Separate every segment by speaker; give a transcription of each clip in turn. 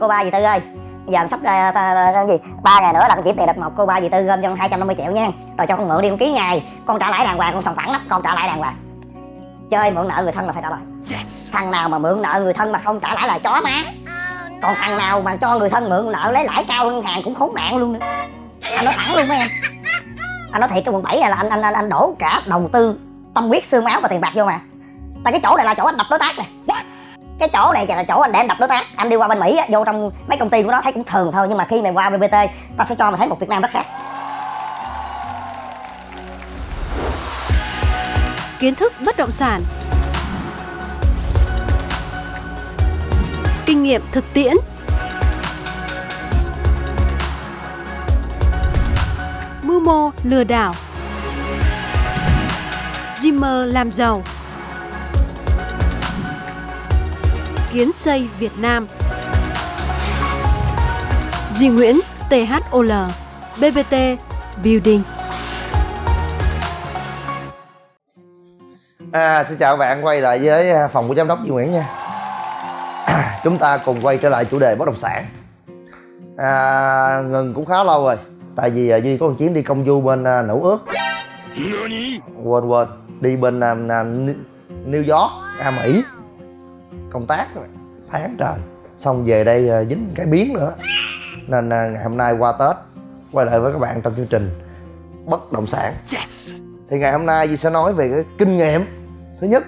Speaker 1: cô ba dì tư ơi? Giờ sắp ra ta, ta, ta, gì? Ba ngày nữa là con chuyển tiền đợt một cô ba dì tư gom cho 250 triệu nha. Rồi cho con mượn đi con ký ngày. Con trả lãi đàng hoàng con sòng phẳng lắm con trả lãi đàng hoàng. Chơi mượn nợ người thân là phải trả lời. Thằng nào mà mượn nợ người thân mà không trả lãi là chó má. Còn thằng nào mà cho người thân mượn nợ lấy lãi cao ngân hàng cũng khốn nạn luôn nữa. Anh nói thẳng luôn mấy em. Anh nói thiệt cái quận 7 này là anh anh anh, anh đổ cả đầu tư tâm huyết xương máu và tiền bạc vô mà. Tại cái chỗ này là chỗ anh đập đối tác này cái chỗ này là chỗ anh để anh đập đối tác anh đi qua bên mỹ á, vô trong mấy công ty của nó thấy cũng thường thôi nhưng mà khi mày qua bbt tao sẽ cho mày thấy một việt nam rất khác.
Speaker 2: Kiến thức bất động sản. Kinh nghiệm thực tiễn. Mưu mô lừa đảo. Dreamer làm giàu. Kiến xây Việt Nam. Duy Nguyễn THOL BBT Building.
Speaker 3: À, xin chào bạn quay lại với à, phòng của giám đốc Duy Nguyễn nha. Chúng ta cùng quay trở lại chủ đề bất động sản. À, Ngừng cũng khá lâu rồi Tại vì à, Duy có một chuyến đi công du bên à, Nữ ước. Quên quên Đi bên à, New York, à, Mỹ Công tác rồi. Tháng trời. Xong về đây à, dính cái biến nữa. Nên à, ngày hôm nay qua Tết Quay lại với các bạn trong chương trình Bất động sản. Thì ngày hôm nay Duy sẽ nói về cái kinh nghiệm. Thứ nhất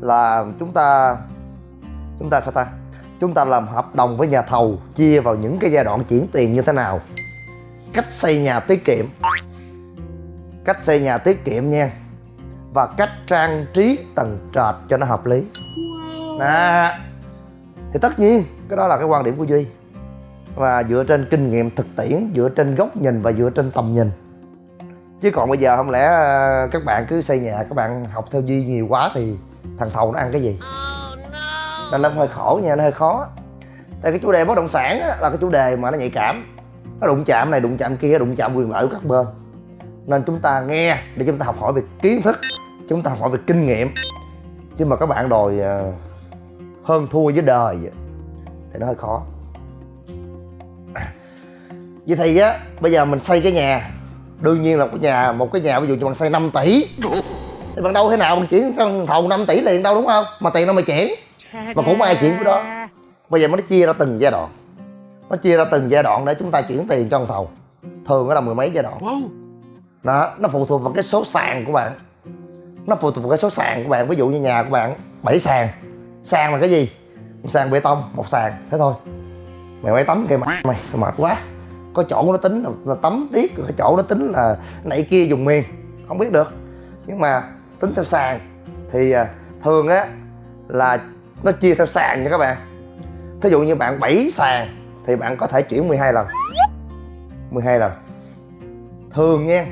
Speaker 3: là chúng ta chúng ta sao ta? Chúng ta làm hợp đồng với nhà thầu chia vào những cái giai đoạn chuyển tiền như thế nào. Cách xây nhà tiết kiệm. Cách xây nhà tiết kiệm nha. Và cách trang trí tầng trệt cho nó hợp lý đó thì tất nhiên cái đó là cái quan điểm của duy. Và dựa trên kinh nghiệm thực tiễn dựa trên góc nhìn và dựa trên tầm nhìn. Chứ còn bây giờ không lẽ ờ, các bạn cứ xây nhà các bạn học theo duy nhiều quá thì thằng thầu nó ăn cái gì? Nên nó hơi khổ nha nó hơi khó. Tại cái chủ đề bất động sản á, là cái chủ đề mà nó nhạy cảm. Nó đụng chạm này đụng chạm kia đụng chạm quyền lợi của các bên. Nên chúng ta nghe để chúng ta học hỏi về kiến thức chúng ta học hỏi về kinh nghiệm. Chứ mà các bạn đòi ờ, hơn thua với đời thì nó hơi khó. Vậy thì á bây giờ mình xây cái nhà. Đương nhiên là cái nhà một cái nhà ví dụ như bạn xây 5 tỷ. Thì bạn đâu thế nào? Mình chuyển cho thầu 5 tỷ liền đâu đúng không? Mà tiền đâu mà chuyển. Mà cũng ai chuyển cái đó. Bây giờ nó chia ra từng giai đoạn. Nó chia ra từng giai đoạn để chúng ta chuyển tiền cho thầu. Thường nó là mười mấy giai đoạn. Đó nó phụ thuộc vào cái số sàn của bạn. Nó phụ thuộc vào cái số sàn của bạn. Ví dụ như nhà của bạn 7 sàn sàn là cái gì? Một sàn bê tông một sàn. Thế thôi. Mày quay tấm kìa mày. Mày mệt quá. Có chỗ nó tính là, là tấm tiết có chỗ nó tính là nãy kia dùng miền không biết được. Nhưng mà tính theo sàn thì à, thường á là nó chia theo sàn nha các bạn. Thí dụ như bạn 7 sàn thì bạn có thể chuyển 12 lần. 12 lần. Thường nha.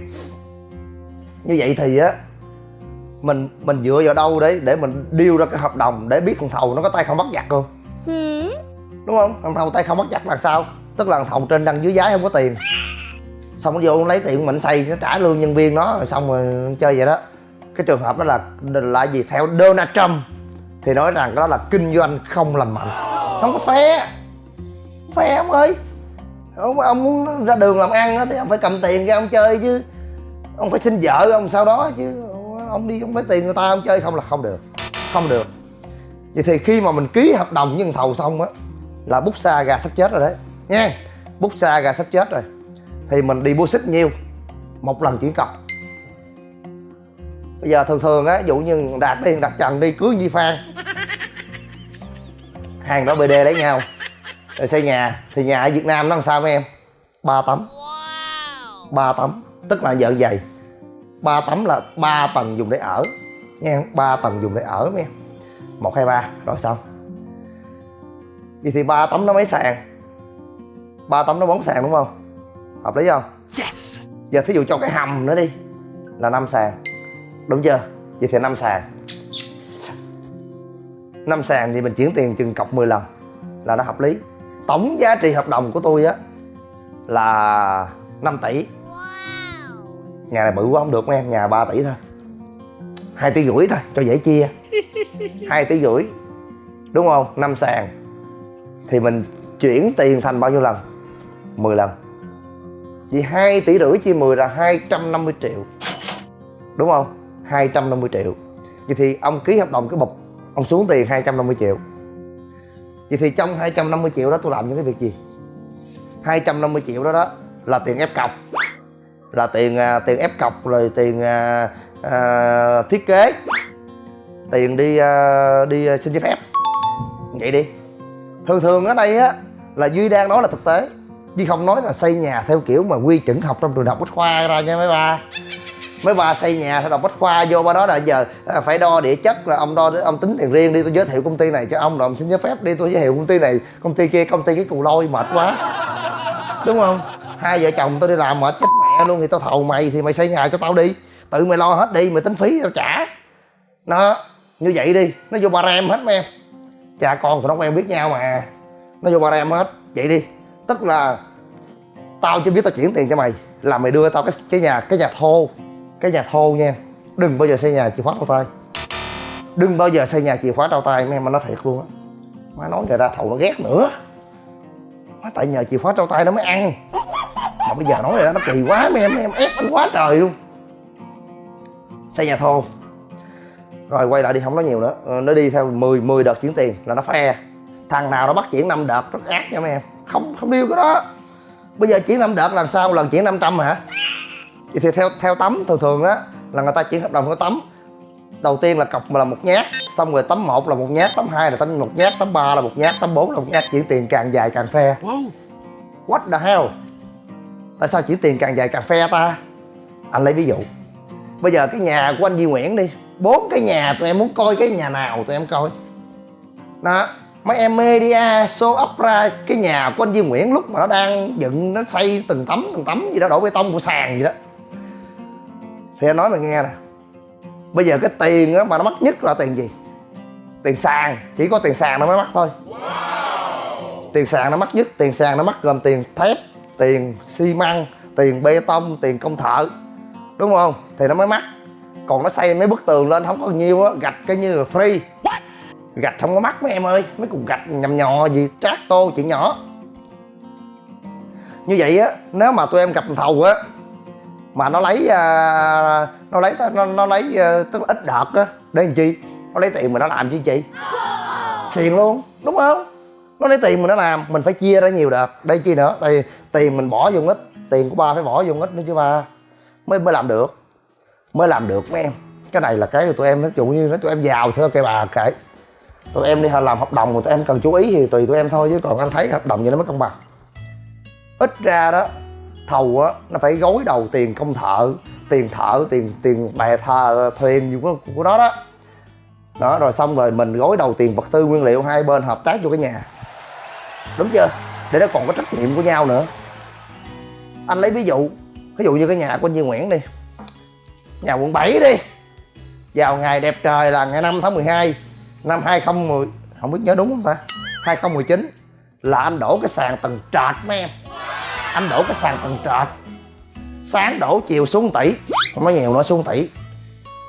Speaker 3: Như vậy thì á mình mình dựa vào đâu đấy để mình điêu ra cái hợp đồng để biết thằng thầu nó có tay không bắt giặc không? Đúng không? Thằng thầu tay không bắt giặc là sao? Tức là thằng thầu trên đăng dưới giá không có tiền. Xong nó vô lấy tiền mình xây nó trả lương nhân viên nó rồi xong rồi chơi vậy đó. Cái trường hợp đó là là gì? Theo Donald Trump thì nói rằng đó là kinh doanh không lành mạnh. Không có phe phe ông ơi. Ông, ông muốn ra đường làm ăn đó, thì ông phải cầm tiền ra ông chơi chứ. Ông phải xin vợ ông sau đó chứ ông đi ông lấy tiền người ta ông chơi không là không được không được. Vậy thì khi mà mình ký hợp đồng với thầu xong á là bút xa gà sắp chết rồi đấy. Nha bút xa gà sắp chết rồi. Thì mình đi mua xích nhiêu? Một lần chuyển cọc. Bây giờ thường thường á dụ như đạt đi đặt trần đi cưới Nhi Phan. Hàng đó BD lấy nhau. Rồi xây nhà. Thì nhà ở Việt Nam nó làm sao mấy em? Ba tấm. Ba tấm. Tức là vợ dày ba tấm là ba tầng dùng để ở nha ba tầng dùng để ở em? Một hai ba rồi xong. Vậy thì ba tấm nó mấy sàn. Ba tấm nó bốn sàn đúng không? Hợp lý không? Yes! Giờ thí dụ cho cái hầm nữa đi là năm sàn. Đúng chưa? Vậy thì năm sàn. Năm sàn thì mình chuyển tiền chừng cọc 10 lần là nó hợp lý. Tổng giá trị hợp đồng của tôi á là 5 tỷ nhà này bự quá, không được em, nhà 3 tỷ thôi. Hai tỷ rưỡi thôi, cho dễ chia. Hai tỷ rưỡi, đúng không? Năm sàn. Thì mình chuyển tiền thành bao nhiêu lần? 10 lần. Vậy 2 tỷ rưỡi chia 10 là 250 triệu. Đúng không? 250 triệu. Vậy thì ông ký hợp đồng cái bục, Ông xuống tiền 250 triệu. Vậy thì trong 250 triệu đó tôi làm những cái việc gì? 250 triệu đó đó là tiền ép cọc. Là tiền à, tiền ép cọc rồi tiền à, à, thiết kế. Tiền đi à, đi à, xin giấy phép. Vậy đi. Thường thường ở đây á là Duy đang nói là thực tế. Duy không nói là xây nhà theo kiểu mà quy chuẩn học trong trường đại học Bách Khoa ra nha mấy ba. Mấy bà xây nhà theo đọc bách khoa vô ba đó là giờ à, phải đo địa chất là ông đo ông tính tiền riêng đi tôi giới thiệu công ty này cho ông rồi ông xin giấy phép đi tôi giới thiệu công ty này công ty kia công ty cái cù lôi mệt quá. Đúng không? Hai vợ chồng tôi đi làm mệt chết luôn thì tao thầu mày thì mày xây nhà cho tao đi. Tự mày lo hết đi, mày tính phí tao trả. Nó, như vậy đi, nó vô ba em hết mấy em. Cha con tụi nó quen biết nhau mà. Nó vô ba em hết. Vậy đi. Tức là tao chưa biết tao chuyển tiền cho mày, là mày đưa tao cái cái nhà cái nhà thô, cái nhà thô nha. Đừng bao giờ xây nhà chìa khóa trao tay. Đừng bao giờ xây nhà chìa khóa trao tay, mấy em mà nói thiệt luôn á. Má nói người ra thầu nó ghét nữa. Má tại nhờ chìa khóa trao tay nó mới ăn bây giờ nói này đó nó kỳ quá mấy em mấy em ép anh quá trời luôn. Xây nhà thô. Rồi quay lại đi không nói nhiều nữa. Ờ, nó đi theo 10 10 đợt chuyển tiền là nó phe thằng nào nó bắt chuyển 5 đợt rất ác nha mấy em. Không không điêu cái đó. Bây giờ chuyển 5 đợt lần sau lần chuyển 500 hả? Vậy thì theo theo tấm thường thường á là người ta chuyển hợp đồng có tấm. Đầu tiên là cọc là một nhát xong rồi tấm một là một nhát tấm hai là tấm một nhát tấm ba là một nhát tấm bốn là một nhát. Chuyển tiền càng dài càng phe what the hell tại sao chuyển tiền càng dài càng phe ta? Anh lấy ví dụ. Bây giờ cái nhà của anh Duy Nguyễn đi. Bốn cái nhà tụi em muốn coi, cái nhà nào tụi em coi? Đó, mấy em media à, show up ra cái nhà của anh Duy Nguyễn lúc mà nó đang dựng, nó xây từng tấm từng tấm gì đó, đổ bê tông của sàn gì đó. Thì anh nói mày nghe nè. Bây giờ cái tiền đó mà nó mắc nhất là tiền gì? Tiền sàn. Chỉ có tiền sàn nó mới mắc thôi. Tiền sàn nó mắc nhất, tiền sàn nó mắc gồm tiền thép tiền xi măng tiền bê tông tiền công thợ đúng không? Thì nó mới mắc. Còn nó xây mấy bức tường lên không có nhiêu á gạch cái như là free. Gạch không có mắc mấy em ơi mấy cục gạch nhầm nhò gì trát tô chuyện nhỏ. Như vậy á nếu mà tụi em gặp thầu á mà nó lấy à, nó lấy nó, nó lấy à, tức là ít đợt á để làm chi? Nó lấy tiền mà nó làm chi chị? Xiền luôn đúng không? Nó lấy tiền mà nó làm mình phải chia ra nhiều đợt. Đây chi nữa? Tại tiền mình bỏ vô ít tiền của ba phải bỏ vô ít nữa chứ ba. Mới mới làm được. Mới làm được mấy em. Cái này là cái tụi em nói chung như nói tụi em giàu thôi cây bà kệ. Tụi em đi làm hợp đồng mà tụi em cần chú ý thì tùy tụi em thôi chứ còn anh thấy hợp đồng gì nó mới công bằng. Ít ra đó thầu á nó phải gối đầu tiền công thợ tiền thợ tiền tiền bè thờ thuyền gì của, của nó đó. Đó rồi xong rồi mình gối đầu tiền vật tư nguyên liệu hai bên hợp tác vô cái nhà. Đúng chưa? Để nó còn có trách nhiệm của nhau nữa anh lấy ví dụ ví dụ như cái nhà của anh Duy Nguyễn đi. Nhà quận 7 đi. Vào ngày đẹp trời là ngày 5 tháng 12 năm 2010 không biết nhớ đúng không ta? 2019 là anh đổ cái sàn tầng trệt mấy em. Anh đổ cái sàn tầng trệt. Sáng đổ chiều xuống tỷ. Không nói nhiều nữa xuống tỷ.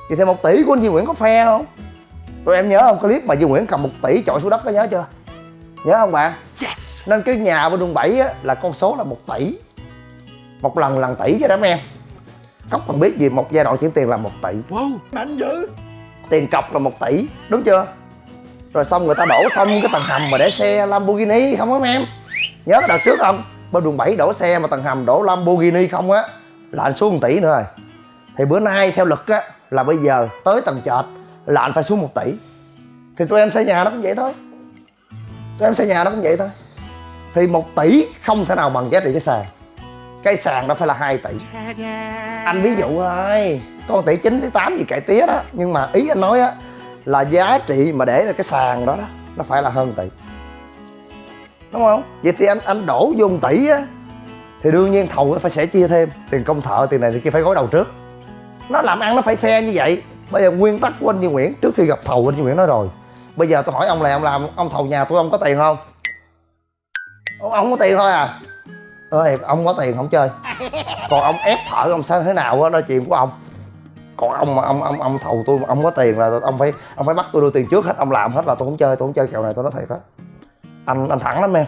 Speaker 3: Thì thêm một tỷ của anh Duy Nguyễn có phe không? Tụi em nhớ không? Clip mà Duy Nguyễn cầm một tỷ chọi xuống đất có nhớ chưa? Nhớ không bạn yes. nên cái nhà bên đường 7 á, là con số là một tỷ một lần lần tỷ chứ đó mấy em. Cốc còn biết gì một giai đoạn chuyển tiền là một tỷ.
Speaker 4: Wow, mạnh dữ.
Speaker 3: Tiền cọc là một tỷ đúng chưa? Rồi xong người ta đổ xong cái tầng hầm mà để xe Lamborghini không á mấy em? Nhớ cái đợt trước không? Bên đường 7 đổ xe mà tầng hầm đổ Lamborghini không á là anh xuống một tỷ nữa rồi. Thì bữa nay theo luật á là bây giờ tới tầng trệt là anh phải xuống một tỷ. Thì tụi em xây nhà nó cũng vậy thôi. Tụi em xây nhà nó cũng vậy thôi. Thì một tỷ không thể nào bằng giá trị cái sàn cái sàn đó phải là 2 tỷ. Anh ví dụ thôi con tỷ 9 tỷ 8 gì cải tía đó. Nhưng mà ý anh nói á là giá trị mà để ra cái sàn đó đó nó phải là hơn tỷ. Đúng không? Vậy thì anh anh đổ vô 1 tỷ á thì đương nhiên thầu nó phải sẽ chia thêm. Tiền công thợ tiền này thì kia phải gói đầu trước. Nó làm ăn nó phải phe như vậy. Bây giờ nguyên tắc của anh Duy Nguyễn trước khi gặp thầu anh Duy Nguyễn nói rồi. Bây giờ tôi hỏi ông này ông làm ông thầu nhà tôi ông có tiền không? Ông, ông có tiền thôi à? Ơi ông có tiền không chơi? Còn ông ép thở, ông sao thế nào đó, đó chuyện của ông. Còn ông mà ông ông ông thầu tôi mà ông có tiền là ông phải ông phải bắt tôi đưa tiền trước hết ông làm hết là tôi không chơi tôi không chơi kèo này tôi nói thiệt á. Anh anh thẳng lắm em.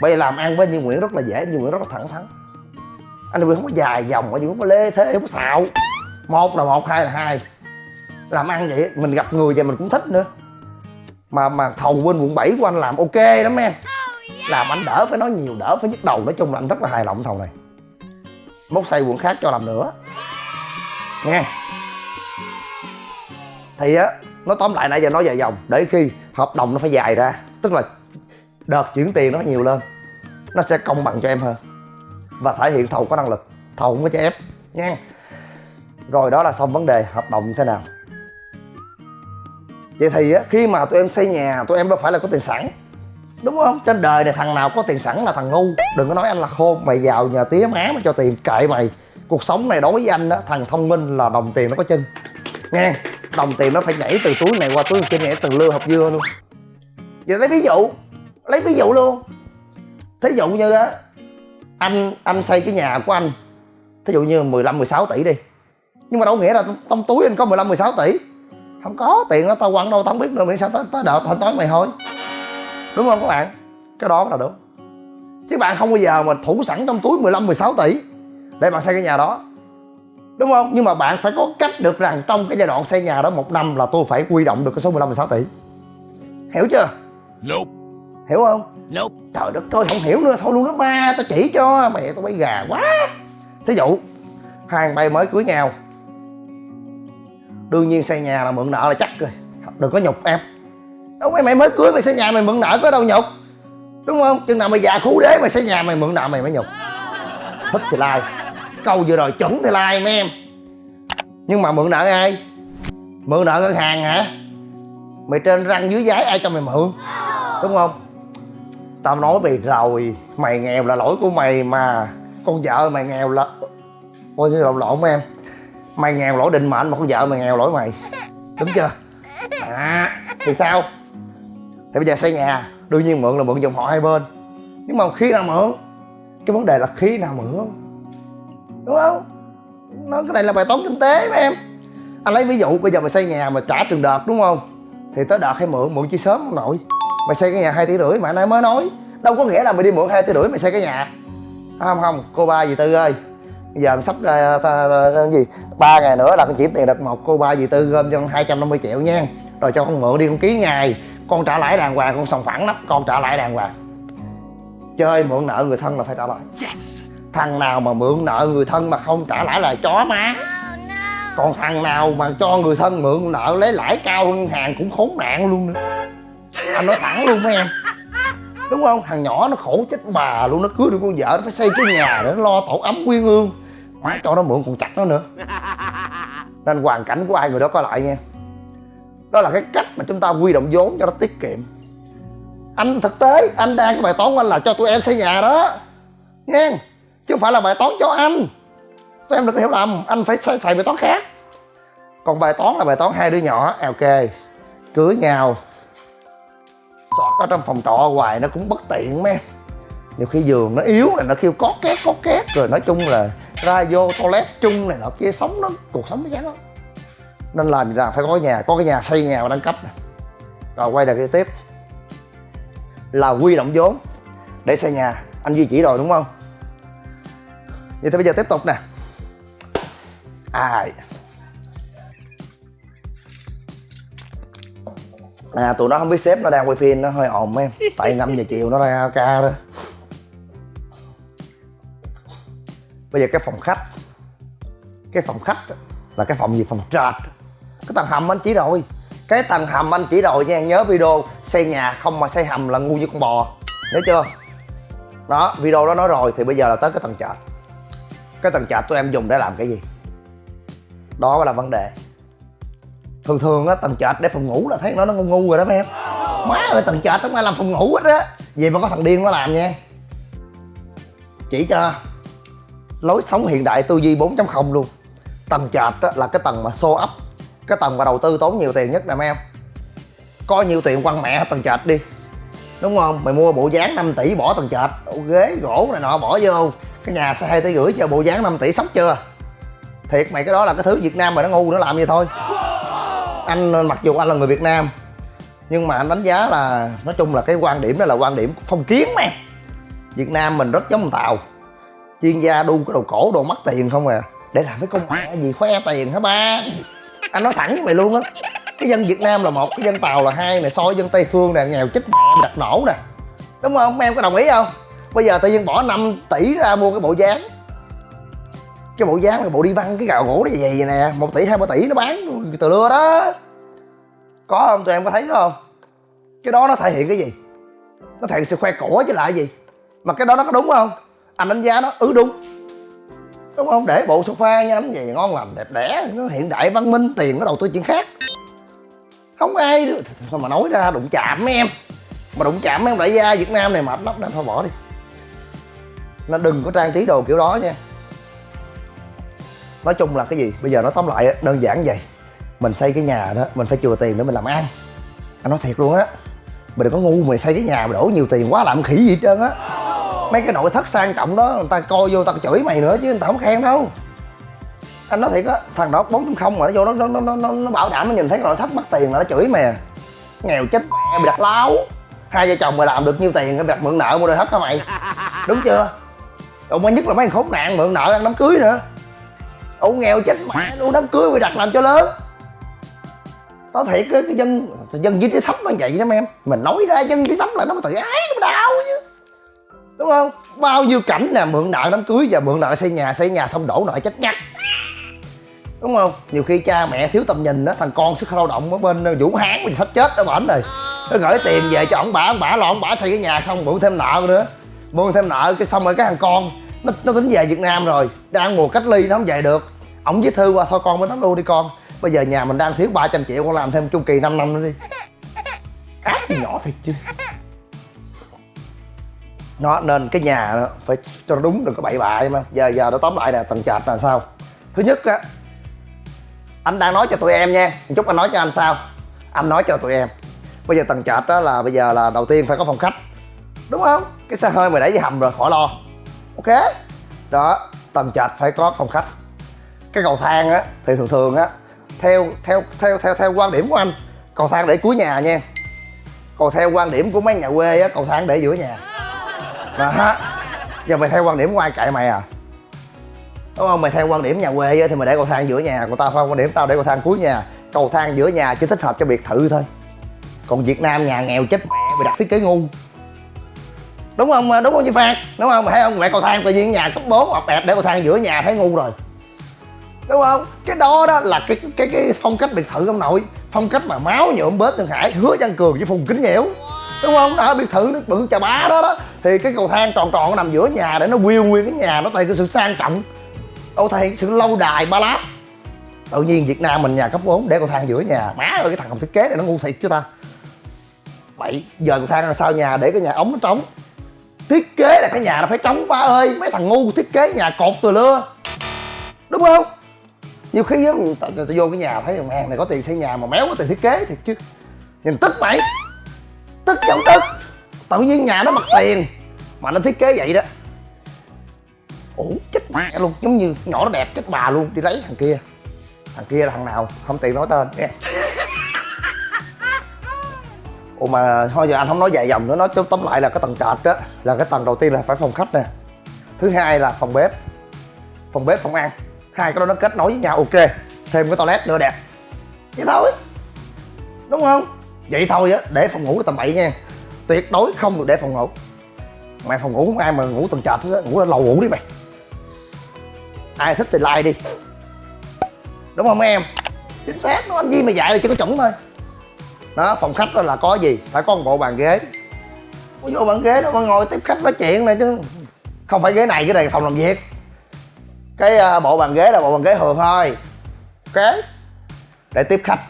Speaker 3: Bây giờ làm ăn với Như Nguyễn rất là dễ Như Nguyễn rất là thẳng thắn. Anh Nguyễn không có dài dòng anh Nguyễn không có lê thế không có xạo. Một là một hai là hai. Làm ăn vậy mình gặp người vậy mình cũng thích nữa. Mà mà thầu bên quận 7 của anh làm ok lắm em làm anh đỡ phải nói nhiều đỡ phải nhức đầu. Nói chung là anh rất là hài lòng thầu này. Mốt xây quận khác cho làm nữa. Nghe. Thì á nói tóm lại nãy giờ nói dài dòng để khi hợp đồng nó phải dài ra tức là đợt chuyển tiền nó nhiều lên nó sẽ công bằng cho em hơn. Và thể hiện thầu có năng lực thầu không có cho ép nha rồi đó là xong vấn đề hợp đồng như thế nào. Vậy thì á, khi mà tụi em xây nhà tụi em đâu phải là có tiền sẵn đúng không? Trên đời này thằng nào có tiền sẵn là thằng ngu. Đừng có nói anh là khôn. Mày vào nhà tía má mà cho tiền. Kệ mày. Cuộc sống này đối với anh đó thằng thông minh là đồng tiền nó có chân. Nghe, đồng tiền nó phải nhảy từ túi này qua túi kia, nhảy từ lưa hộp dưa luôn. Giờ lấy ví dụ, lấy ví dụ luôn. Thí dụ như á, anh anh xây cái nhà của anh, thí dụ như 15 16 tỷ đi. Nhưng mà đâu nghĩa là trong túi anh có 15 16 tỷ. Không có tiền nó tao quăng đâu, tao không biết nữa miễn sao tới tới đợt thanh toán mày thôi đúng không các bạn? Cái đó là đúng. Chứ bạn không bao giờ mà thủ sẵn trong túi 15 16 tỷ để bạn xây cái nhà đó. Đúng không? Nhưng mà bạn phải có cách được rằng trong cái giai đoạn xây nhà đó một năm là tôi phải quy động được cái số 15 16 tỷ. Hiểu chưa?
Speaker 4: Nope.
Speaker 3: hiểu không?
Speaker 4: Nope.
Speaker 3: trời đất ơi không hiểu nữa. Thôi luôn đó ba tao chỉ cho. Mẹ tao bay gà quá. Thí dụ hai bay mới cưới nhau. Đương nhiên xây nhà là mượn nợ là chắc rồi. Đừng có nhục em đúng mày mày mới cưới mày xây nhà mày mượn nợ có đâu nhục. Đúng không? Chừng nào mày già khú đế mày xây nhà mày mượn nợ mày mới nhục. Thích thì like. Câu vừa rồi chuẩn thì like mấy em. Nhưng mà mượn nợ ai? Mượn nợ ngân hàng hả? Mày trên răng dưới giấy ai cho mày mượn? Đúng không? Tao nói mày rồi, mày nghèo là lỗi của mày mà. Con vợ mày nghèo là ôi như lộn lộn em. Mày nghèo lỗi định mệnh mà con vợ mày nghèo lỗi mày. Đúng chưa? À thì sao? Thì bây giờ xây nhà đương nhiên mượn là mượn dòng họ hai bên. Nhưng mà khi nào mượn cái vấn đề là khi nào mượn đúng không? Nó cái này là bài toán kinh tế mà em. Anh lấy ví dụ bây giờ mày xây nhà mà trả từng đợt đúng không? Thì tới đợt hay mượn mượn chi sớm không nội? Mày xây cái nhà hai tỷ rưỡi mà nãy mới nói. Đâu có nghĩa là mày đi mượn hai tỷ rưỡi mày xây cái nhà. Không không cô ba dì tư ơi. Bây giờ sắp ra ta, ta, ta, gì? Ba ngày nữa là con chuyển tiền đợt một cô ba dì tư gom cho con 250 triệu nha. Rồi cho con mượn đi con ký ngày con trả lãi đàng hoàng con sòng phẳng lắm con trả lãi đàng hoàng. Chơi mượn nợ người thân là phải trả lãi.
Speaker 4: Yes.
Speaker 3: thằng nào mà mượn nợ người thân mà không trả lãi là chó má. Còn thằng nào mà cho người thân mượn nợ lấy lãi cao hơn hàng cũng khốn nạn luôn nữa. Anh nói thẳng luôn mấy em. Đúng không? Thằng nhỏ nó khổ chết bà luôn nó cưới được con vợ nó phải xây cái nhà để nó lo tổ ấm quyên ương má cho nó mượn còn chặt nó nữa. Nên hoàn cảnh của ai người đó có lại nha đó là cái cách mà chúng ta quy động vốn cho nó tiết kiệm. Anh thực tế anh đang cái bài toán của anh là cho tụi em xây nhà đó. Nghe? chứ không phải là bài toán cho anh. Tụi em đừng hiểu lầm anh phải xài, xài bài toán khác. Còn bài toán là bài toán hai đứa nhỏ. À, ok cưới nhau. Sọt ở trong phòng trọ hoài nó cũng bất tiện mấy. Nhiều khi giường nó yếu này nó kêu có két có két. Rồi nói chung là ra vô toilet chung này nọ kia sống nó cuộc sống nó chán lắm nên làm gì phải có nhà, có cái nhà xây nhà và nâng cấp này. rồi quay lại cái tiếp. Là quy động vốn để xây nhà. Anh duy chỉ rồi, đúng không? Vậy thì bây giờ tiếp tục nè. À à tụi nó không biết sếp nó đang quay phim, nó hơi ồn em. Tại 5 giờ chiều nó ra ca đó. Bây giờ cái phòng khách, cái phòng khách là cái phòng gì? Phòng trệt cái tầng hầm anh chỉ rồi. Cái tầng hầm anh chỉ rồi nha nhớ video xây nhà không mà xây hầm là ngu như con bò. Nhớ chưa? Đó video đó nói rồi thì bây giờ là tới cái tầng trệt. Cái tầng trệt tụi em dùng để làm cái gì? Đó là vấn đề. Thường thường á tầng trệt để phòng ngủ là thấy nó nó ngu ngu rồi đó mấy em. Má ơi tầng trệt không ai làm phòng ngủ hết á. Vậy mà có thằng điên nó làm nha. Chỉ cho lối sống hiện đại tư duy 4.0 luôn. Tầng trệt á, là cái tầng mà show up cái tầng mà đầu tư tốn nhiều tiền nhất nè, mấy em. Có nhiều tiền quăng mẹ tầng trệt đi. Đúng không? Mày mua bộ dáng 5 tỷ bỏ tầng trệt. Ghế, gỗ này nọ bỏ vô. Cái nhà xe hai tỷ rưỡi cho bộ dáng 5 tỷ sốc chưa? Thiệt, mày, cái đó là cái thứ việt nam mà nó ngu nó làm vậy thôi. Anh mặc dù anh là người việt nam, nhưng mà anh đánh giá là, nói chung là cái quan điểm đó là quan điểm phong kiến mà việt nam mình rất giống tàu. Chuyên gia đu cái đồ cổ, đồ mất tiền không à. Để làm cái công mẹ gì, khoe tiền hả ba? Anh nói thẳng với mày luôn á. Cái dân việt nam là một, cái dân tàu là hai này, so với dân tây phương nè, nghèo chết mẹ, đặt nổ nè. Đúng không? Em có đồng ý không? Bây giờ tự nhiên bỏ 5 tỷ ra mua cái bộ dáng. Cái bộ dáng cái bộ đi văn, cái gạo gỗ này gì nè, một tỷ, hai ba tỷ nó bán từ lưa đó. Có không? Tụi em có thấy không? Cái đó nó thể hiện cái gì? Nó thể hiện sự khoe cổ chứ lại gì? Mà cái đó nó có đúng không? Anh đánh giá nó ừ đúng đúng không? Để bộ sofa nha anh gì ngon lành, đẹp đẽ, nó hiện đại, văn minh, tiền nó đầu tư chuyện khác. Không ai sao mà nói ra, đụng chạm mấy em. Mà đụng chạm mấy em đại gia việt nam này mệt lắm nên thôi bỏ đi. Nó đừng có trang trí đồ kiểu đó nha. Nói chung là cái gì? Bây giờ nó tóm lại đơn giản vậy. Mình xây cái nhà đó, mình phải chừa tiền để mình làm ăn. Anh nói thiệt luôn á, mình đừng có ngu mày xây cái nhà mà đổ nhiều tiền quá, làm khỉ gì hết trơn á mấy cái nội thất sang trọng đó người ta coi vô người ta chửi mày nữa chứ người ta không khen đâu. Anh nói thiệt á thằng đó bốn không mà nó vô nó nó nó nó, nó bảo đảm nó nhìn thấy cái nội thất mất tiền là nó chửi mày à. nghèo chết mẹ bị đặt láo. Hai vợ chồng mà làm được nhiêu tiền cái đặt mượn nợ mua nội thất hả mày? Đúng chưa? Ông mới nhất là mấy thằng khốn nạn mượn nợ ăn đám cưới nữa. Ông nghèo chết mẹ luôn đám cưới bị đặt làm cho lớn. Tao thiệt cái, cái dân dân dưới trí thấp nó vậy đó em. Mình nói ra dân trí thấp là nó có tự ái nó đau chứ. Đúng không? Bao nhiêu cảnh nè mượn nợ đám cưới và mượn nợ xây nhà xây nhà xong đổ nợ chết ngắt Đúng không? Nhiều khi cha mẹ thiếu tầm nhìn đó Thằng con sức lao động ở bên Vũ Hán Mình sắp chết ở bển rồi. Nó gửi tiền về cho ổng bả ông bả lo ông bả xây cái nhà xong mượn thêm nợ nữa. Mượn thêm nợ cái xong rồi cái thằng con nó, nó tính về Việt Nam rồi đang mùa cách ly nó không về được. Ổng viết thư qua thôi con mới nói luôn đi con. Bây giờ nhà mình đang thiếu 300 triệu con làm thêm chu kỳ 5 năm nữa đi. Ác nhỏ thiệt chứ nó nên cái nhà đó, phải cho nó đúng đừng có bậy bạ mà giờ giờ nó tóm lại nè tầng trệt là sao? Thứ nhất á anh đang nói cho tụi em nha. Một chút anh nói cho anh sao? Anh nói cho tụi em. Bây giờ tầng trệt đó là bây giờ là đầu tiên phải có phòng khách. Đúng không? Cái xe hơi mày để dưới hầm rồi khỏi lo. Ok? Đó tầng trệt phải có phòng khách. Cái cầu thang á thì thường thường á theo theo theo theo theo quan điểm của anh cầu thang để cuối nhà nha. Còn theo quan điểm của mấy nhà quê á cầu thang để giữa nhà đó giờ mày theo quan điểm của ai cậy mày à? Đúng không? Mày theo quan điểm nhà quê thì mày để cầu thang giữa nhà. Còn tao theo quan điểm tao để cầu thang cuối nhà. Cầu thang giữa nhà chỉ thích hợp cho biệt thự thôi. Còn việt nam nhà nghèo chết mẹ, mày đặt thiết kế ngu. Đúng không? Đúng không chị phan? Đúng không? Mày thấy không? Mẹ cầu thang tự nhiên nhà cấp 4 hoặc đẹp để cầu thang giữa nhà, thấy ngu rồi. Đúng không? Cái đó đó là cái cái cái phong cách biệt thự ông nội. Phong cách mà máu nhuộm bớt Thượng Hải, hứa văn cường với phùng kính nhiễu đúng không? Ở biệt thự nó bự, chà bá đó đó. Thì cái cầu thang tròn tròn nó nằm giữa nhà để nó quyêu nguyên cái nhà, nó thể cái sự sang trọng. Ô, thể hiện sự lâu đài ba lát tự nhiên việt nam mình nhà cấp 4 để cầu thang giữa nhà. Má ơi, cái thằng làm thiết kế này nó ngu thiệt chứ ta. Bậy giờ cầu thang là sao nhà để cái nhà ống nó trống. Thiết kế là cái nhà nó phải trống, ba ơi. Mấy thằng ngu thiết kế nhà cột từ lưa. Đúng không? Nhiều khi á tao vô cái nhà, thấy thằng hàng này có tiền xây nhà mà méo có tiền thiết kế thiệt chứ. Nhìn tức mày tức chẳng tức tự nhiên nhà nó mặt tiền. Mà nó thiết kế vậy đó. Ủa, chết mẹ luôn. Giống như nhỏ nó đẹp chết bà luôn. Đi lấy thằng kia. Thằng kia là thằng nào? Không tiện nói tên. Nghe. Ủa, mà thôi giờ anh không nói dài dòng nữa. Nói tóm lại là cái tầng trệt đó, là cái tầng đầu tiên là phải phòng khách nè. Thứ hai là phòng bếp. Phòng bếp, phòng ăn. Hai cái đó nó kết nối với nhau. Ok. Thêm cái toilet nữa đẹp. Vậy thôi. Đúng không? Vậy thôi á để phòng ngủ là tầm bậy nha. Tuyệt đối không được để phòng ngủ. Mày phòng ngủ không ai mà ngủ tầng trệt hết á ngủ ở lầu ngủ đi mày. Ai thích thì like đi. Đúng không em? Chính xác nó anh gì mà dạy là chỉ có chuẩn thôi. Đó phòng khách đó là có gì? Phải có một bộ bàn ghế. Có vô bàn ghế đó mà ngồi tiếp khách nói chuyện này chứ. Không phải ghế này cái này là phòng làm việc. Cái uh, bộ bàn ghế là bộ bàn ghế thường thôi. Ok? Để tiếp khách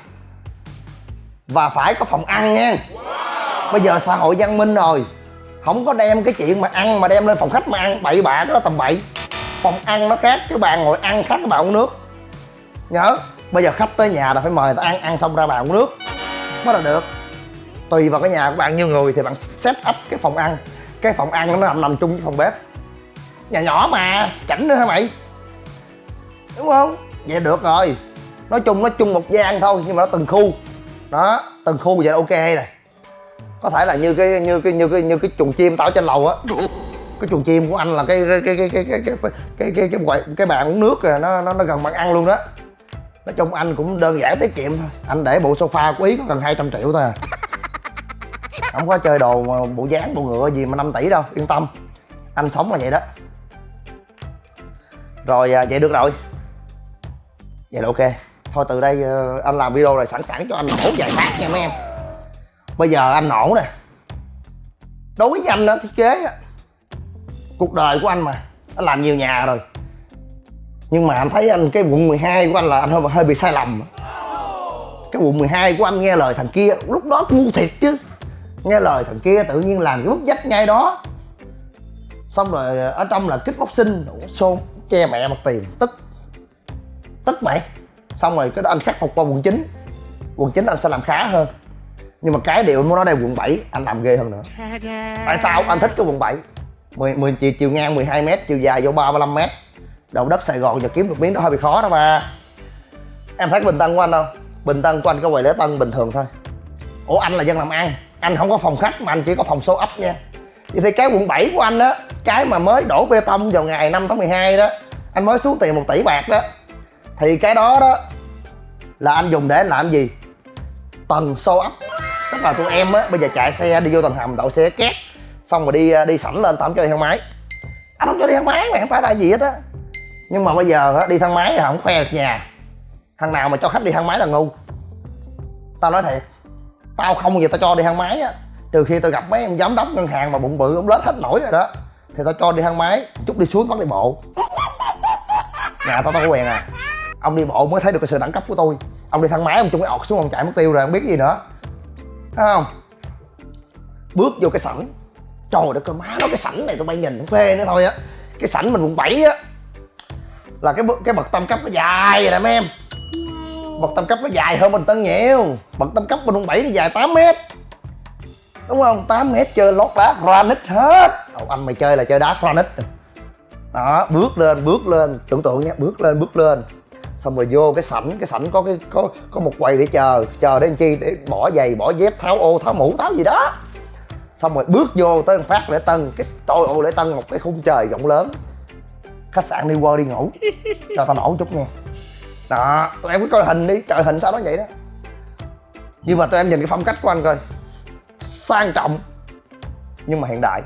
Speaker 3: và phải có phòng ăn nha. Bây giờ xã hội văn minh rồi. Không có đem cái chuyện mà ăn mà đem lên phòng khách mà ăn. Bậy bạ đó tầm bậy. Phòng ăn nó khác cái bàn ngồi ăn khác cái bàn uống nước. Nhớ, bây giờ khách tới nhà là phải mời ta ăn ăn xong ra bàn uống nước. Mới là được. Tùy vào cái nhà của bạn, nhiều người thì bạn set up cái phòng ăn. Cái phòng ăn nó nằm nằm chung với phòng bếp. Nhà nhỏ mà, chảnh nữa hả mày? Đúng không? Vậy được rồi. Nói chung nó chung một gian thôi, nhưng mà nó từng khu đó từng khu vậy là ok này. Có thể là như cái như cái như cái như cái chuồng chim tao trên lầu á. Cái chuồng chim của anh là cái cái cái cái cái cái cái cái cái cái, cái, cái bàn uống nước rồi nó nó nó gần bàn ăn luôn đó. Nói chung anh cũng đơn giản tiết kiệm thôi. Anh để bộ sofa của ý có gần 200 triệu thôi à. Không có chơi đồ mà bộ dáng bộ ngựa gì mà 5 tỷ đâu yên tâm. Anh sống là vậy đó. Rồi à, vậy được rồi. Vậy là ok thôi từ đây ờ, anh làm video này sẵn sàng cho anh nổ vài phát nha mấy em. Bây giờ anh nổ nè. Đối với anh đó thiết kế á cuộc đời của anh mà anh làm nhiều nhà rồi. Nhưng mà anh thấy anh cái quận 12 của anh là anh hơi, hơi bị sai lầm. Cái quận 12 của anh nghe lời thằng kia lúc đó ngu thiệt chứ. Nghe lời thằng kia tự nhiên làm cái bút dách ngay đó. Xong rồi ở trong là kickboxing xôn che mẹ mặt tiền tức tức mày xong rồi cái đó anh khắc phục qua quận 9 quận 9 anh sẽ làm khá hơn. Nhưng mà cái điều anh muốn nói đây quận 7 anh làm ghê hơn nữa. Tại sao? Anh thích cái quận 7 10, 10 chiều, chiều ngang 12 m chiều dài vô 35 m đầu đất Sài Gòn giờ kiếm được miếng đó hơi bị khó đó ba. Em thấy bình tân của anh không? Bình tân của anh có quầy lễ tân bình thường thôi. Ủa anh là dân làm ăn. Anh không có phòng khách mà anh chỉ có phòng số ấp nha. Vậy thì cái quận 7 của anh đó cái mà mới đổ bê tông vào ngày 5 tháng 12 đó anh mới xuống tiền một tỷ bạc đó thì cái đó đó là anh dùng để anh làm gì? Tầng xô ấp. Tức là tụi em á, bây giờ chạy xe đi vô tầng hầm, đậu xe két, xong rồi đi à, đi sẵn lên, tao cho đi thang máy. Anh không cho đi thang máy mà, không phải là gì hết á. Nhưng mà bây giờ á, đi thang máy là không khoe được nhà. Thằng nào mà cho khách đi thang máy là ngu. Tao nói thiệt, tao không gì tao cho đi thang máy á. Trừ khi tao gặp mấy ông giám đốc ngân hàng mà bụng bự, ông lết hết nổi rồi đó, thì tao cho đi thang máy, chút đi xuống bắt đi bộ. Nhà tao tao có quen à ông đi bộ mới thấy được cái sự đẳng cấp của tôi. Ông đi thang máy, ông chung cái ọt xuống, ông chạy mất tiêu rồi không biết cái gì nữa. Thấy không? Bước vô cái sảnh. Trời đất ơi, má nó cái sảnh này tụi bay nhìn cũng phê nữa thôi á. Cái sảnh mình quận 7 á, là cái cái bậc tam cấp nó dài rồi nè, mấy em. Bậc tam cấp nó dài hơn bình tân nhiều. Bậc tam cấp bên quận 7 nó dài 8 mét. Đúng không? 8 mét chơi lót đá granite hết. Đầu anh mày chơi là chơi đá granite. Đó, bước lên bước lên. Tưởng tượng nha, bước lên bước lên xong rồi vô cái sảnh cái sảnh có cái, có có một quầy để chờ chờ đến chi để bỏ giày, bỏ dép, tháo ô, tháo mũ, tháo gì đó. Xong rồi bước vô tới phát lễ tân, cái tôi ô lễ tân một cái khung trời rộng lớn. Khách sạn đi qua đi ngủ. Cho tao nổ chút nha. Đó, tụi em cứ coi hình đi, trời hình sao nó vậy đó. Nhưng mà tụi em nhìn cái phong cách của anh coi. Sang trọng, nhưng mà hiện đại.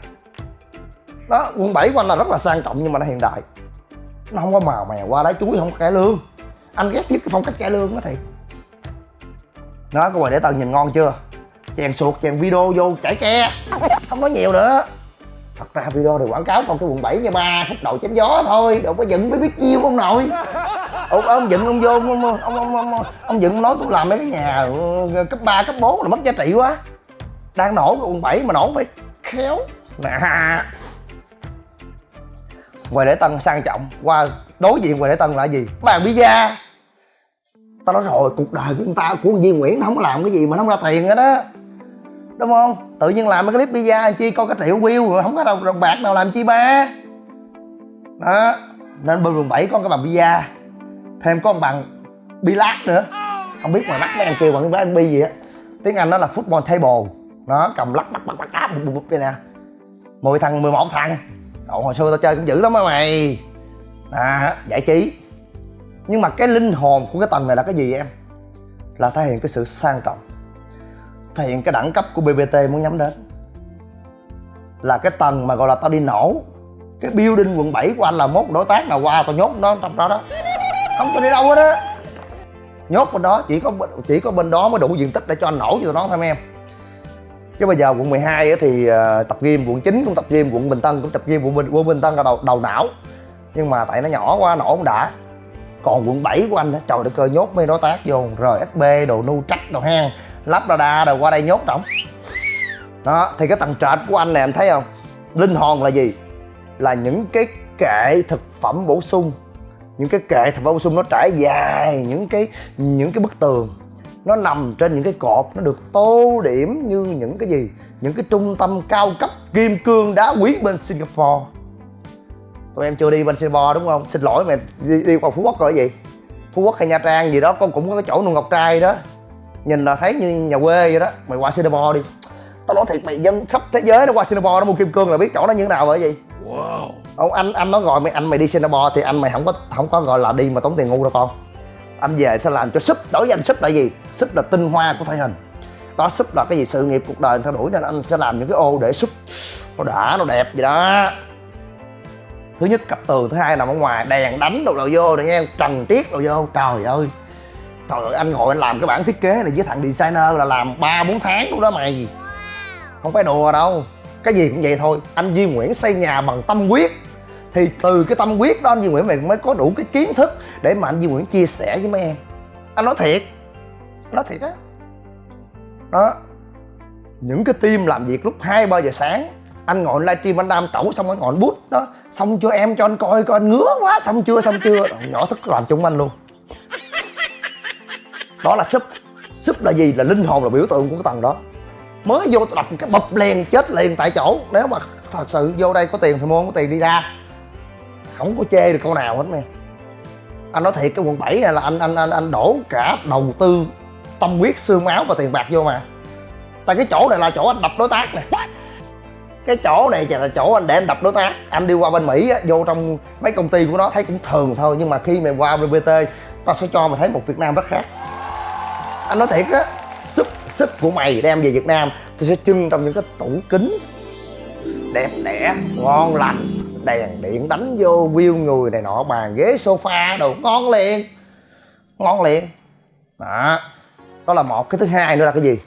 Speaker 3: Đó, quận 7 của anh là rất là sang trọng, nhưng mà nó hiện đại. Nó không có màu mè qua đá chuối không có cải lương anh ghét nhất cái phong cách cải lương đó thì nó có quầy để tao nhìn ngon chưa? Chèn suột chèn video vô chảy ke. Không nói nhiều nữa. Thật ra video thì quảng cáo con cái quận 7 nha ba phút đầu chém gió thôi. Đâu có dựng mới biết chiêu không nội. Ông, ông dựng ông vô ông ông, ông, ông, ông dựng nói tôi làm mấy cái nhà ờ, cấp 3, cấp 4 là mất giá trị quá. Đang nổ cái quận 7 mà nổ phải khéo. Nè quầy lễ tân sang trọng. Qua đối diện quầy lễ tân là gì? Bàn pizza tao nói rồi cuộc đời của người ta của Duy Nguyễn nó không có làm cái gì mà nó không ra tiền hết á đúng không tự nhiên làm cái clip pizza chi coi cái triệu view rồi không có đâu đồng bạc nào làm chi ba đó nên bên quận bảy có cái bàn pizza thêm có bằng bi lát nữa không biết ngoài bắc mấy anh kêu bằng cái bi gì á tiếng anh nó là football table nó cầm lắc bắt bắt bắt bắt bụp bụp đây nè mười thằng 11 thằng Cậu hồi xưa tao chơi cũng dữ lắm á mày à giải trí nhưng mà cái linh hồn của cái tầng này là cái gì em? Là thể hiện cái sự sang trọng. Thể hiện cái đẳng cấp của bbt muốn nhắm đến. Là cái tầng mà gọi là tao đi nổ. Cái building quận 7 của anh là mốt đối tác nào qua tao nhốt nó trong đó đó. Không tao đi đâu hết á. Nhốt bên đó chỉ có chỉ có bên đó mới đủ diện tích để cho anh nổ cho nó thôi em. Chứ bây giờ quận 12 thì ờ, tập gym quận 9 cũng tập gym quận Bình Tân cũng tập gym quận Bình, quận Bình Tân là đầu đầu não. Nhưng mà tại nó nhỏ quá nổ không đã còn quận 7 của anh đó trời đất ơi, nhốt mấy đối tác vô. Rsb đồ nu trách, đồ hang, lắp radar đồ qua đây nhốt trọng đó, thì cái tầng trệt của anh này, anh thấy không? Linh hồn là gì? Là những cái kệ thực phẩm bổ sung. Những cái kệ thực phẩm bổ sung nó trải dài những cái những cái bức tường. Nó nằm trên những cái cột, nó được tô điểm như những cái gì? Những cái trung tâm cao cấp kim cương đá quý bên singapore tụi em chưa đi bên singapore đúng không? Xin lỗi mày đi, đi qua phú quốc rồi gì? Phú quốc hay nha trang gì đó con cũng có cái chỗ nuôi ngọc trai đó. Nhìn là thấy như nhà quê vậy đó. Mày qua singapore đi. Tao nói thiệt mày dân khắp thế giới nó qua singapore nó mua kim cương là biết chỗ nó như thế nào vậy gì? Wow. Ông anh anh nó gọi mày anh mày đi singapore thì anh mày không có không có gọi là đi mà tốn tiền ngu đâu con. Anh về sẽ làm cho súp đổi danh súp là gì? Súp là tinh hoa của thể hình. Đó súp là cái gì? Sự nghiệp cuộc đời theo đuổi nên anh sẽ làm những cái ô để súp. Nó đã nó đẹp gì đó thứ nhất cặp tường thứ hai nằm ở ngoài đèn đánh đồ đồ vô rồi nha trần tiết đồ vô. Trời ơi trời ơi anh ngồi anh làm cái bản thiết kế này với thằng designer là làm ba bốn tháng luôn đó mày. Không phải đùa đâu cái gì cũng vậy thôi. Anh Duy Nguyễn xây nhà bằng tâm huyết. Thì từ cái tâm huyết đó anh Duy Nguyễn mày mới có đủ cái kiến thức để mà anh Duy Nguyễn chia sẻ với mấy em. Anh nói thiệt nói thiệt á. Đó những cái team làm việc lúc hai ba giờ sáng anh ngồi livestream anh đam tẩu xong anh ngồi anh bút đó xong cho em? Cho anh coi coi anh ngứa quá. Xong chưa xong chưa? Nhỏ thức làm chung anh luôn. Đó là súp. Súp là gì? Là linh hồn là biểu tượng của cái tầng đó. Mới vô đập cái bập liền chết liền tại chỗ. Nếu mà thật sự vô đây có tiền thì mua có tiền đi ra. Không có chê được câu nào hết nè. Anh nói thiệt cái quận 7 này là anh anh anh anh đổ cả đầu tư tâm huyết xương máu và tiền bạc vô mà. Tại cái chỗ này là chỗ anh đập đối tác nè cái chỗ này là chỗ anh để anh đập đối tác. Anh đi qua bên mỹ á, vô trong mấy công ty của nó thấy cũng thường thôi nhưng mà khi mày qua bbt tao sẽ cho mày thấy một việt nam rất khác. Anh nói thiệt á súp súp của mày đem về việt nam tôi sẽ trưng trong những cái tủ kính. Đẹp đẽ ngon lành đèn điện đánh vô view người này nọ bàn ghế sofa đồ ngon liền. Ngon liền. Đó. Đó là một. Cái thứ hai nữa là cái gì?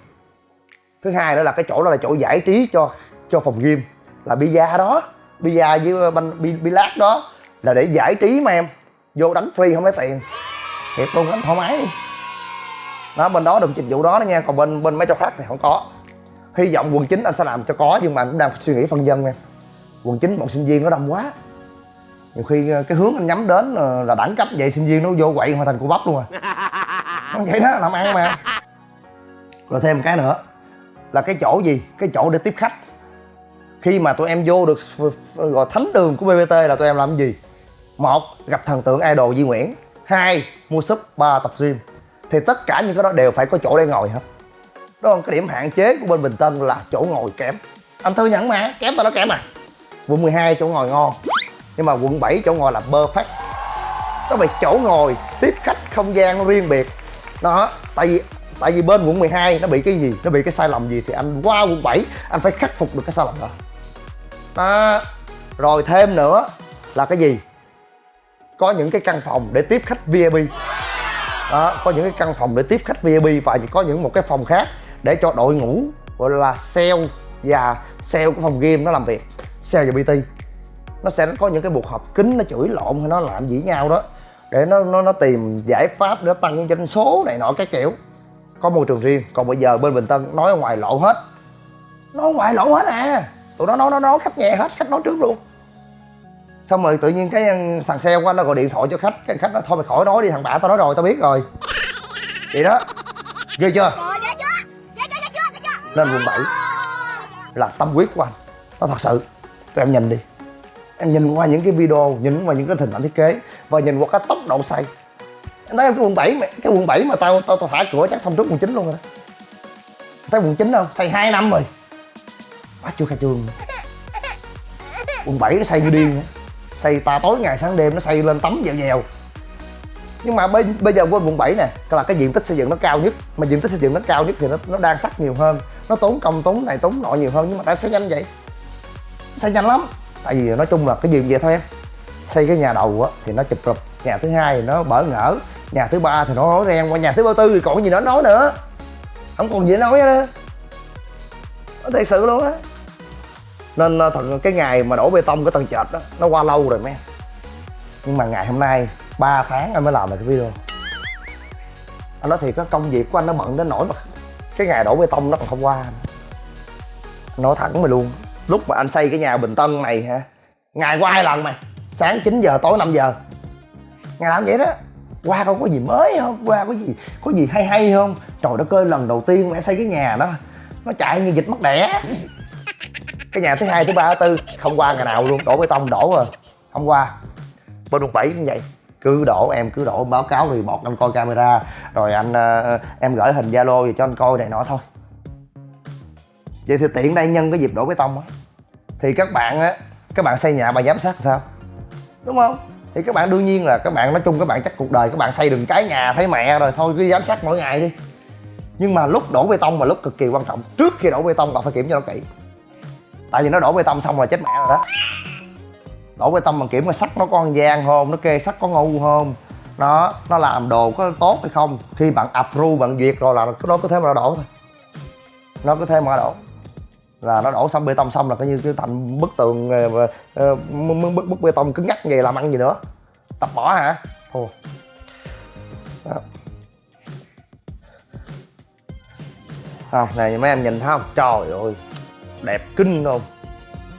Speaker 3: Thứ hai nữa là cái chỗ đó là chỗ giải trí cho cho phòng gym là bia đó bia với ờ, banh bi, bi lát đó là để giải trí mà em. Vô đánh free không lấy tiền. Thiệt luôn đánh thoải mái đi. Đó bên đó được dịch vụ đó đó nha còn bên bên mấy chỗ khác thì không có. Hy vọng quần chính anh sẽ làm cho có nhưng mà anh cũng đang suy nghĩ phân dân nha. Quần chính bọn sinh viên nó đông quá. Nhiều khi ờ, cái hướng anh nhắm đến ờ, là đẳng cấp vậy sinh viên nó vô quậy hoàn thành cua bắp luôn à. Không vậy đó làm ăn mà. Rồi thêm một cái nữa là cái chỗ gì? Cái chỗ để tiếp khách khi mà tụi em vô được gọi thánh đường của bbt là tụi em làm gì? Một, gặp thần tượng idol Di Nguyễn. Hai, mua súp ba tập gym. Thì tất cả những cái đó đều phải có chỗ để ngồi hết. Đó là cái điểm hạn chế của bên Bình Tân là chỗ ngồi kém. Anh thừa nhận mà, kém tao nó kém à. Quận 12 chỗ ngồi ngon, nhưng mà quận 7 chỗ ngồi là perfect nó về chỗ ngồi tiếp khách không gian nó riêng biệt? Đó, tại vì tại vì bên quận 12 nó bị cái gì? Nó bị cái sai lầm gì thì anh qua quận 7 anh phải khắc phục được cái sai lầm đó à, rồi thêm nữa là cái gì? Có những cái căn phòng để tiếp khách VIP đó có những cái căn phòng để tiếp khách VIP và có những một cái phòng khác để cho đội ngũ gọi là sale và sale của phòng game nó làm việc sale và PT nó sẽ có những cái cuộc họp kính nó chửi lộn hay nó làm gì nhau đó để nó nó nó tìm giải pháp để tăng doanh số này nọ cái kiểu. Có môi trường riêng còn bây giờ bên bình tân nói ở ngoài lộ hết. Nói ngoài lộ hết à tụi nó nói nó nói khách nghe hết khách nói trước luôn. Xong rồi tự nhiên cái thằng xe của anh nó gọi điện thoại cho khách cái khách nó thôi mày khỏi nói đi thằng bả tao nói rồi tao biết rồi. Vậy đó. Ghê chưa? Nên quận 7 là tâm huyết của anh. Nó thật sự tụi em nhìn đi. Em nhìn qua những cái video nhìn qua những cái hình ảnh thiết kế và nhìn qua cái tốc độ xây. Em thấy cái quận 7 mà cái quận 7 mà tao tao, tao thả cửa chắc xong trước quận 9 luôn rồi đó. Thấy quận 9 không? Xây 2 năm rồi quá chưa khai trương. Quận 7 nó xây như điên xây ta tối ngày sáng đêm nó xây lên tấm dèo dèo nhưng mà bây, bây giờ quên quận 7 nè là cái diện tích xây dựng nó cao nhất. Mà diện tích xây dựng nó cao nhất thì nó nó đang sắt nhiều hơn. Nó tốn công tốn này tốn nọ nhiều hơn nhưng mà tại sao nhanh vậy? Xây nhanh lắm. Tại vì nói chung là cái gì vậy thôi em xây cái nhà đầu á thì nó chụp rụp. Nhà thứ hai thì nó bỡ ngỡ. Nhà thứ ba thì nó nói ren qua. Nhà thứ ba tư thì còn gì nó nói nữa. Không còn gì để nói nữa nó thật sự luôn á nên ờ, thật cái ngày mà đổ bê tông cái tầng trệt đó, nó qua lâu rồi mấy nhưng mà ngày hôm nay 3 tháng anh mới làm được cái video. Anh nói thiệt cái công việc của anh nó bận đến nỗi mà cái ngày đổ bê tông nó còn không qua. Anh nói thẳng mày luôn, lúc mà anh xây cái nhà bình tân này hả, ngày qua hai lần mày, sáng 9 giờ, tối 5 giờ. Ngày làm vậy đó, qua coi có gì mới không, qua có gì có gì hay hay không? Trời đất ơi, lần đầu tiên mẹ xây cái nhà đó, nó chạy như dịch mất đẻ cái nhà thứ hai thứ ba thứ tư không qua ngày nào luôn đổ bê tông đổ rồi. Không qua. Bên quận bảy cũng vậy. Cứ đổ em cứ đổ báo cáo thì bọt anh coi camera rồi anh uh, em gửi hình zalo về cho anh coi này nọ thôi. Vậy thì tiện đây nhân cái dịp đổ bê tông á. Thì các bạn á các bạn xây nhà mà giám sát sao? Đúng không? Thì các bạn đương nhiên là các bạn nói chung các bạn chắc cuộc đời các bạn xây đừng cái nhà thấy mẹ rồi thôi cứ giám sát mỗi ngày đi. Nhưng mà lúc đổ bê tông mà lúc cực kỳ quan trọng. Trước khi đổ bê tông bạn phải kiểm cho nó kỹ tại vì nó đổ bê tông xong là chết mẹ rồi đó. Đổ bê tông bằng kiểm mà sắt nó có ăn gian không nó kê sắt có ngu không nó nó làm đồ có tốt hay không khi bạn approve bạn duyệt rồi là nó có thể mà nó đổ thôi. Nó có thể mà nó đổ. Là nó đổ xong bê tông xong là coi như cái thành bức tường ờ, ờ, ờ, bức, bức, bức bê tông cứng nhắc vậy làm ăn gì nữa. Tập bỏ hả? Thua. Đó. không này mấy em nhìn thấy không? Trời ơi đẹp kinh không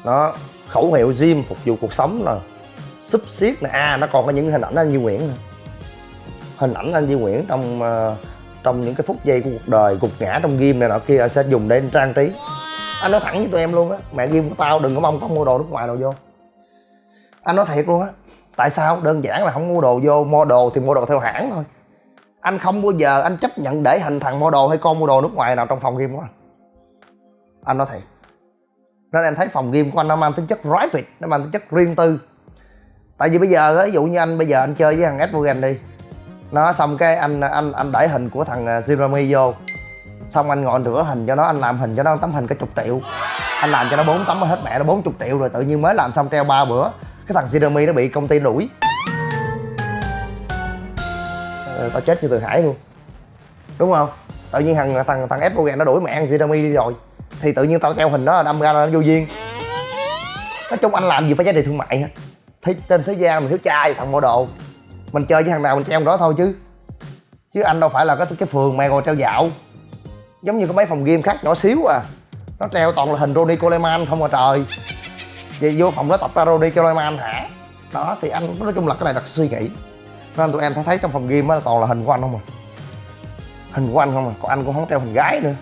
Speaker 3: nó khẩu hiệu gym phục vụ cuộc sống nè súp xiết nè. À nó còn có những hình ảnh anh Duy Nguyễn nè hình ảnh anh Duy Nguyễn trong uh, trong những cái phút giây của cuộc đời gục ngã trong game này nọ kia anh sẽ dùng để trang trí. Anh nói thẳng với tụi em luôn á mẹ game của tao đừng có mong có mua đồ nước ngoài đồ vô. Anh nói thiệt luôn á tại sao? Đơn giản là không mua đồ vô mua đồ thì mua đồ theo hãng thôi. Anh không bao giờ anh chấp nhận để hình thằng mua đồ hay con mua đồ nước ngoài nào trong phòng game của anh. Anh nói thiệt nên em thấy phòng game của anh nó mang tính chất private nó mang tính chất riêng tư. Tại vì bây giờ ví dụ như anh bây giờ anh chơi với thằng Edwogan đi. Nó xong cái anh anh anh đẩy hình của thằng à, Jeremy vô. Xong anh ngồi rửa hình cho nó anh làm hình cho nó tấm hình cái chục triệu. Anh làm cho nó bốn tấm hết mẹ nó bốn chục triệu rồi tự nhiên mới làm xong treo ba bữa. Cái thằng Jeremy nó bị công ty đuổi ờ, tao chết như từ hải luôn. Đúng không? Tự nhiên thằng thằng thằng Edwogan nó đuổi mẹ thằng Jeremy đi rồi thì tự nhiên tao treo hình đó đâm ra là nó vô duyên. Nói chung anh làm gì phải giá trị thương mại hết thế, trên thế gian mình thiếu trai thằng mua đồ. Mình chơi với thằng nào mình treo đó thôi chứ. Chứ anh đâu phải là cái cái phường mày ngồi treo dạo. Giống như có mấy phòng game khác nhỏ xíu à. Nó treo toàn là hình Ronnie Coleman không à trời. Vậy vô phòng đó tập ra Ronnie Coleman hả? Đó, thì anh, nói chung là cái này là suy nghĩ. Nên tụi em thấy trong phòng game á toàn là hình của anh không à. Hình của anh không à còn anh cũng không treo hình gái nữa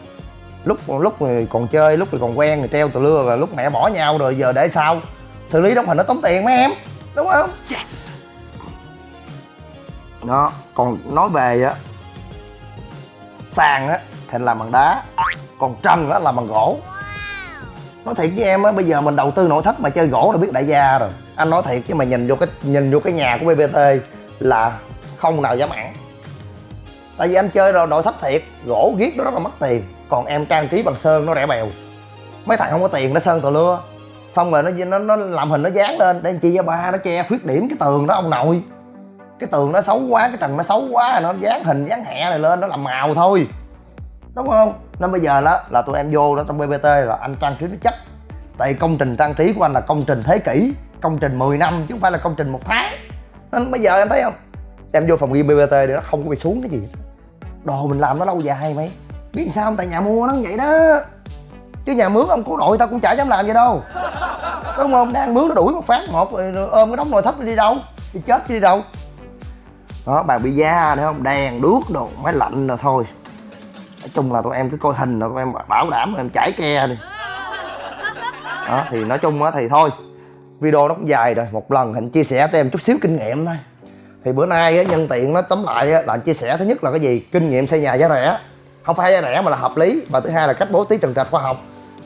Speaker 3: lúc lúc thì còn chơi lúc thì còn quen thì treo từ lưa rồi lúc mẹ bỏ nhau rồi giờ để sao? Xử lý đóng hình nó tốn tiền mấy em đúng không? Yes. Đó còn nói về á sàn á thì làm bằng đá còn trần á làm bằng gỗ. Nói thiệt với em á bây giờ mình đầu tư nội thất mà chơi gỗ là biết đại gia rồi. Anh nói thiệt chứ mà nhìn vô cái nhìn vô cái nhà của bbt là không nào dám ăn tại vì anh chơi rồi, nội thất thiệt, gỗ viết nó rất là mất tiền. Còn em trang trí bằng sơn, nó rẻ bèo. Mấy thằng không có tiền, nó sơn tờ lưa. Xong rồi nó nó nó làm hình nó dán lên. Để chi cho ba, nó che khuyết điểm cái tường đó, ông nội. Cái tường nó xấu quá, cái trần nó xấu quá, nó dán hình, dán hẹ này lên, nó làm màu thôi. Đúng không? Nên bây giờ đó, là tụi em vô đó trong bbt là anh trang trí nó chắc. Tại công trình trang trí của anh là công trình thế kỷ, công trình 10 năm chứ không phải là công trình một tháng. Nên bây giờ em thấy không? Em vô phòng ghi bbt thì nó không có bị xuống cái gì đồ mình làm nó lâu dài mày. Biết sao không? Tại nhà mua nó vậy đó. Chứ nhà mướn ông cố nội tao cũng chả dám làm vậy đâu. Đúng không? Đang mướn nó đuổi một phát, một, rồi ôm cái đống nồi thấp đi đâu? Đi chết đi đâu? Đó, bà bị da nữa không? Đèn, đuốc đồ, máy lạnh rồi thôi. Nói chung là tụi em cứ coi hình là tụi em bảo đảm em chảy ke đi. Đó, thì nói chung á thì thôi. Video nó cũng dài rồi. Một lần hình chia sẻ cho em chút xíu kinh nghiệm thôi thì bữa nay á nhân tiện nó tóm lại á là chia sẻ thứ nhất là cái gì? Kinh nghiệm xây nhà giá rẻ. Không phải giá rẻ mà là hợp lý và thứ hai là cách bố trí trần trạch khoa học.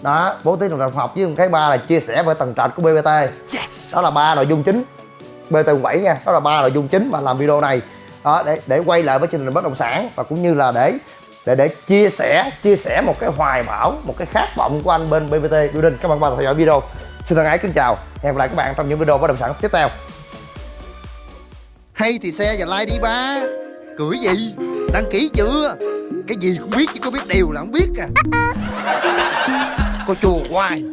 Speaker 3: Đó bố trí trần trạch khoa học với cái ba là chia sẻ với tầng trệt của bbt yes. đó là ba nội dung chính. Bt 7 nha đó là ba nội dung chính mà làm video này. Đó để để quay lại với chương trình bất động sản và cũng như là để để để chia sẻ chia sẻ một cái hoài bão một cái khát vọng của anh bên bbt building. Các bạn bạn theo dõi video. Xin thân ái kính chào. Hẹn gặp lại các bạn trong những video bất động sản tiếp theo hay thì xe và like đi ba. Cười gì? Đăng ký chưa? Cái gì cũng biết chứ có biết điều là không biết à. Cô chùa hoài